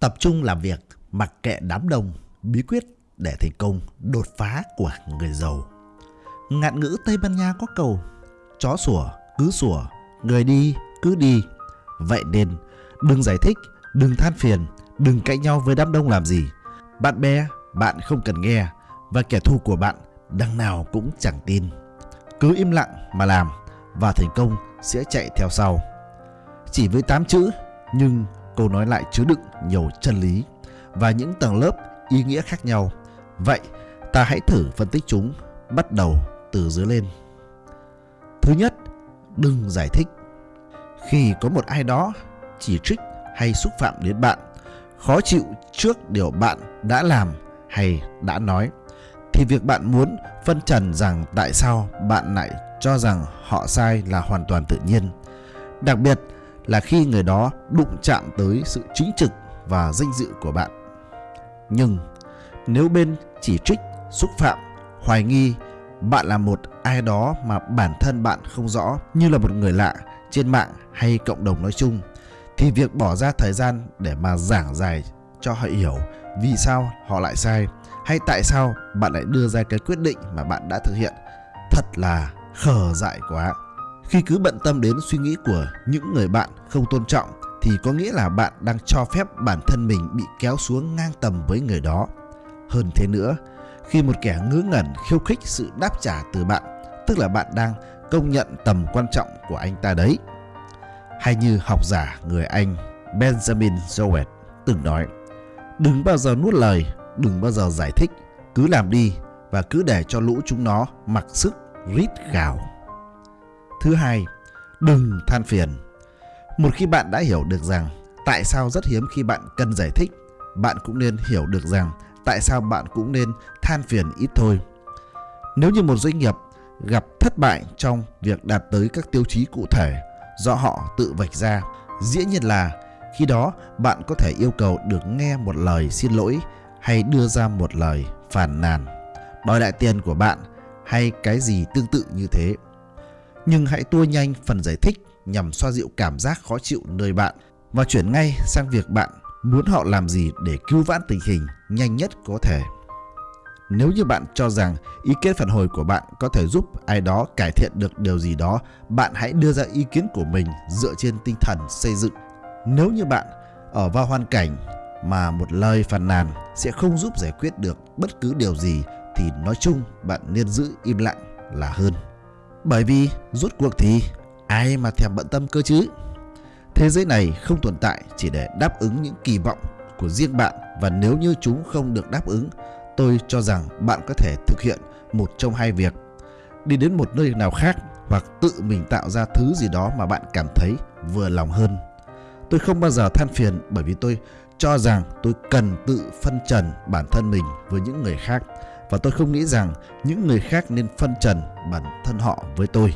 Tập trung làm việc, mặc kệ đám đông, bí quyết để thành công đột phá của người giàu. Ngạn ngữ Tây Ban Nha có câu Chó sủa cứ sủa, người đi cứ đi. Vậy nên đừng giải thích, đừng than phiền, đừng cãi nhau với đám đông làm gì. Bạn bè, bạn không cần nghe và kẻ thù của bạn đằng nào cũng chẳng tin. Cứ im lặng mà làm và thành công sẽ chạy theo sau. Chỉ với 8 chữ nhưng câu nói lại chứa đựng nhiều chân lý và những tầng lớp ý nghĩa khác nhau. Vậy ta hãy thử phân tích chúng bắt đầu từ dưới lên. Thứ nhất, đừng giải thích. Khi có một ai đó chỉ trích hay xúc phạm đến bạn, khó chịu trước điều bạn đã làm hay đã nói, thì việc bạn muốn phân trần rằng tại sao bạn lại cho rằng họ sai là hoàn toàn tự nhiên. Đặc biệt là khi người đó đụng chạm tới sự chính trực và danh dự của bạn. Nhưng nếu bên chỉ trích, xúc phạm, hoài nghi bạn là một ai đó mà bản thân bạn không rõ như là một người lạ trên mạng hay cộng đồng nói chung thì việc bỏ ra thời gian để mà giảng giải cho họ hiểu vì sao họ lại sai hay tại sao bạn lại đưa ra cái quyết định mà bạn đã thực hiện thật là khờ dại quá khi cứ bận tâm đến suy nghĩ của những người bạn không tôn trọng, thì có nghĩa là bạn đang cho phép bản thân mình bị kéo xuống ngang tầm với người đó. Hơn thế nữa, khi một kẻ ngớ ngẩn, khiêu khích sự đáp trả từ bạn, tức là bạn đang công nhận tầm quan trọng của anh ta đấy. Hay như học giả người anh benjamin jowett từng nói, đừng bao giờ nuốt lời, đừng bao giờ giải thích, cứ làm đi và cứ để cho lũ chúng nó mặc sức rít gào thứ hai đừng than phiền một khi bạn đã hiểu được rằng tại sao rất hiếm khi bạn cần giải thích bạn cũng nên hiểu được rằng tại sao bạn cũng nên than phiền ít thôi. Nếu như một doanh nghiệp gặp thất bại trong việc đạt tới các tiêu chí cụ thể do họ tự vạch ra, dĩ nhiên là khi đó bạn có thể yêu cầu được nghe một lời xin lỗi hay đưa ra một lời phàn nàn, đòi lại tiền của bạn hay cái gì tương tự như thế. Nhưng hãy tua nhanh phần giải thích nhằm xoa dịu cảm giác khó chịu nơi bạn và chuyển ngay sang việc bạn muốn họ làm gì để cứu vãn tình hình nhanh nhất có thể. Nếu như bạn cho rằng ý kiến phản hồi của bạn có thể giúp ai đó cải thiện được điều gì đó, bạn hãy đưa ra ý kiến của mình dựa trên tinh thần xây dựng. Nếu như bạn ở vào hoàn cảnh mà một lời phàn nàn sẽ không giúp giải quyết được bất cứ điều gì thì nói chung bạn nên giữ im lặng là hơn. Bởi vì rốt cuộc thì ai mà thèm bận tâm cơ chứ? Thế giới này không tồn tại chỉ để đáp ứng những kỳ vọng của riêng bạn và nếu như chúng không được đáp ứng, tôi cho rằng bạn có thể thực hiện một trong hai việc. Đi đến một nơi nào khác hoặc tự mình tạo ra thứ gì đó mà bạn cảm thấy vừa lòng hơn. Tôi không bao giờ than phiền bởi vì tôi cho rằng tôi cần tự phân trần bản thân mình với những người khác và tôi không nghĩ rằng những người khác nên phân trần bản thân họ với tôi.